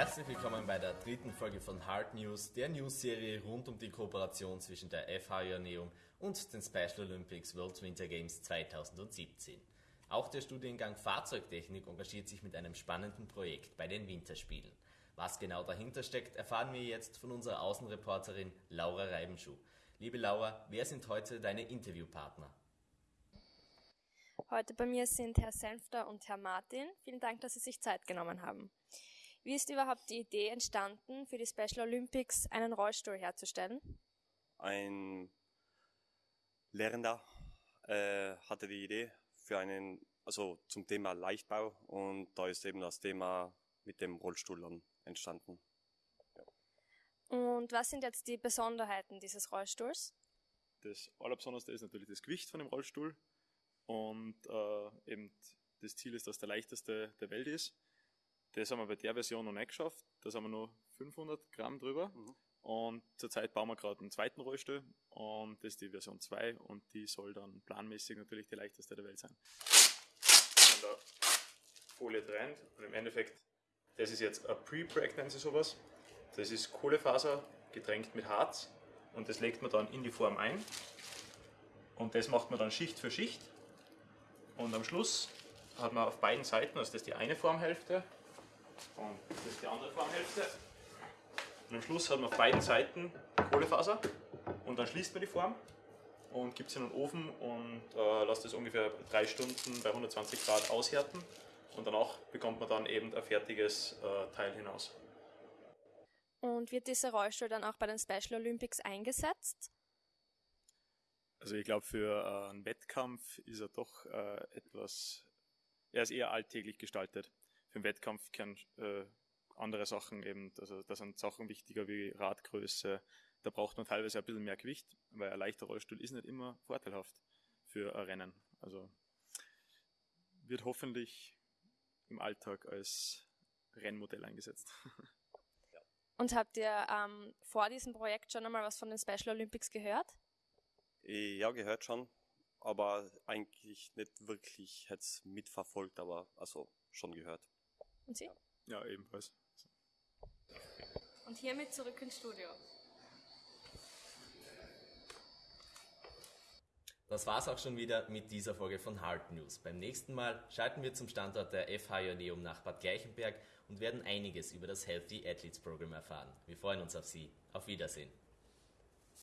Herzlich willkommen bei der dritten Folge von Hard News, der News-Serie rund um die Kooperation zwischen der FH Joanneum und den Special Olympics World Winter Games 2017. Auch der Studiengang Fahrzeugtechnik engagiert sich mit einem spannenden Projekt bei den Winterspielen. Was genau dahinter steckt, erfahren wir jetzt von unserer Außenreporterin Laura Reibenschuh. Liebe Laura, wer sind heute deine Interviewpartner? Heute bei mir sind Herr Senfter und Herr Martin. Vielen Dank, dass Sie sich Zeit genommen haben. Wie ist überhaupt die Idee entstanden, für die Special Olympics einen Rollstuhl herzustellen? Ein Lehrender äh, hatte die Idee für einen, also zum Thema Leichtbau und da ist eben das Thema mit dem Rollstuhl dann entstanden. Und was sind jetzt die Besonderheiten dieses Rollstuhls? Das Allerbesonderste ist natürlich das Gewicht von dem Rollstuhl und äh, eben das Ziel ist, dass der leichteste der Welt ist. Das haben wir bei der Version noch nicht geschafft. Da haben wir nur 500 Gramm drüber. Mhm. Und zurzeit bauen wir gerade einen zweiten Rollstuhl und das ist die Version 2 und die soll dann planmäßig natürlich die leichteste der Welt sein. Von der Folie trennt und im Endeffekt, das ist jetzt ein Pre-Preg, nennen sie sowas. Das ist Kohlefaser getränkt mit Harz und das legt man dann in die Form ein. Und das macht man dann Schicht für Schicht. Und am Schluss hat man auf beiden Seiten, also das ist die eine Formhälfte und das ist die andere Formhälfte. Und am Schluss hat man auf beiden Seiten Kohlefaser und dann schließt man die Form und gibt es in den Ofen und äh, lässt es ungefähr drei Stunden bei 120 Grad aushärten und danach bekommt man dann eben ein fertiges äh, Teil hinaus. Und wird dieser Rollstuhl dann auch bei den Special Olympics eingesetzt? Also ich glaube, für äh, einen Wettkampf ist er doch äh, etwas, er ist eher alltäglich gestaltet. Für einen Wettkampf können äh, andere Sachen eben, also da sind Sachen wichtiger wie Radgröße, da braucht man teilweise ein bisschen mehr Gewicht, weil ein leichter Rollstuhl ist nicht immer vorteilhaft für ein Rennen. Also wird hoffentlich im Alltag als Rennmodell eingesetzt. Und habt ihr ähm, vor diesem Projekt schon einmal was von den Special Olympics gehört? Ja, gehört schon, aber eigentlich nicht wirklich jetzt mitverfolgt, aber also schon gehört. Und Sie? Ja, ebenfalls. Und hiermit zurück ins Studio. Das war's auch schon wieder mit dieser Folge von Hard News. Beim nächsten Mal schalten wir zum Standort der FH Joanneum nach Bad Gleichenberg und werden einiges über das Healthy Athletes Program erfahren. Wir freuen uns auf Sie. Auf Wiedersehen.